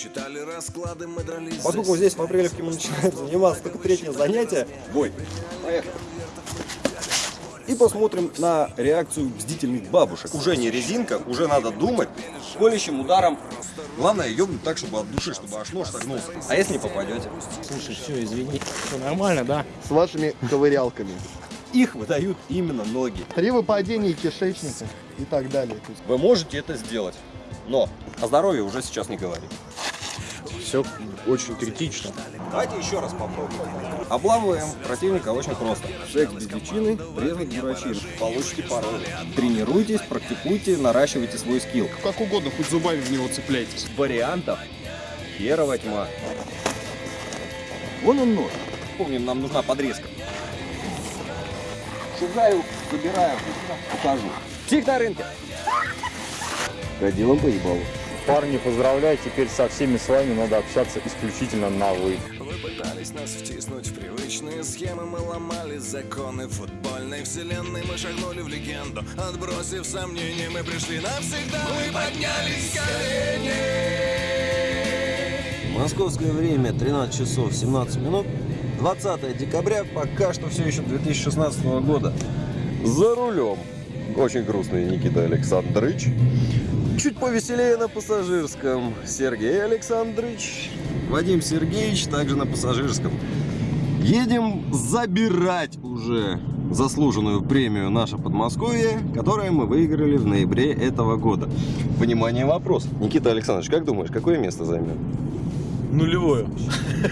Считали расклады, мы дрались Поскольку здесь в апрелевке мы начинаем заниматься только третье занятие, бой. Поехали. И посмотрим на реакцию бдительных бабушек. Уже не резинка, уже надо думать. Колющим ударом. Главное ёбнуть так, чтобы от души, чтобы аж нож согнулся. А если не попадете? Слушай, все, извини. Все нормально, да? С вашими ковырялками. Их выдают именно ноги. При выпадении кишечника и так далее. Вы можете это сделать. Но о здоровье уже сейчас не говорим. Все очень критично. Давайте еще раз попробуем. Обламываем противника очень просто. Секс без личины, признак дурачины. Получите пароль. Тренируйтесь, практикуйте, наращивайте свой скилл. Как угодно, хоть зубами в него цепляйтесь. Вариантов херова тьма. Вон он нож. Помним, нам нужна подрезка. Шугаю, забираю, покажу. Псих на рынке. Годилом поебалу. Парни, поздравляю, теперь со всеми с вами надо общаться исключительно на «вы». Вы пытались нас втиснуть в привычные схемы Мы ломали законы футбольной вселенной Мы шагнули в легенду Отбросив сомнения, мы пришли навсегда Мы поднялись с коленей Московское время 13 часов 17 минут. 20 декабря, пока что все еще 2016 года. За рулем. Очень грустный Никита Александрович. Чуть повеселее на пассажирском. Сергей Александрович. Вадим Сергеевич также на пассажирском. Едем забирать уже заслуженную премию «Наше Подмосковье», которую мы выиграли в ноябре этого года. Внимание, вопрос. Никита Александрович, как думаешь, какое место займем? Нулевую.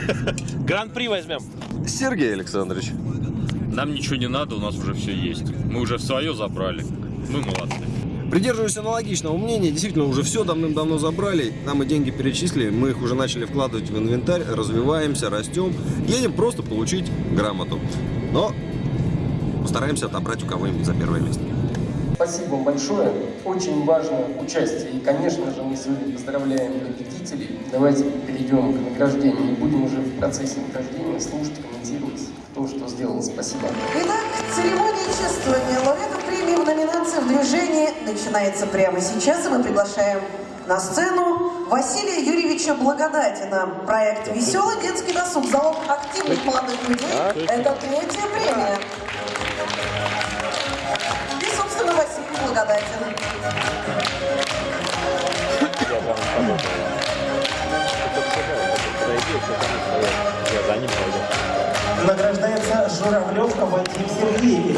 Гран-при возьмем. Сергей Александрович. Нам ничего не надо, у нас уже все есть. Мы уже свое забрали. Мы молодцы. Придерживаюсь аналогичного мнения. Действительно, уже все давным-давно забрали. Нам и деньги перечислили. Мы их уже начали вкладывать в инвентарь. Развиваемся, растем. Едем просто получить грамоту. Но постараемся отобрать у кого-нибудь за первое место. Спасибо вам большое. Очень важно участие. И, конечно же, мы сегодня поздравляем победителей. Давайте перейдем к награждению и будем уже в процессе награждения слушать, комментировать то, что сделано. Спасибо. Итак, церемония чествования премии в номинации «В движении» начинается прямо сейчас, и мы приглашаем на сцену Василия Юрьевича Благодатина. Проект «Веселый детский досуг. Залог активных молодых людей» – это третья премия. И, собственно, Василий Благодатин. Награждается Журавлев Вадим Сергеевич.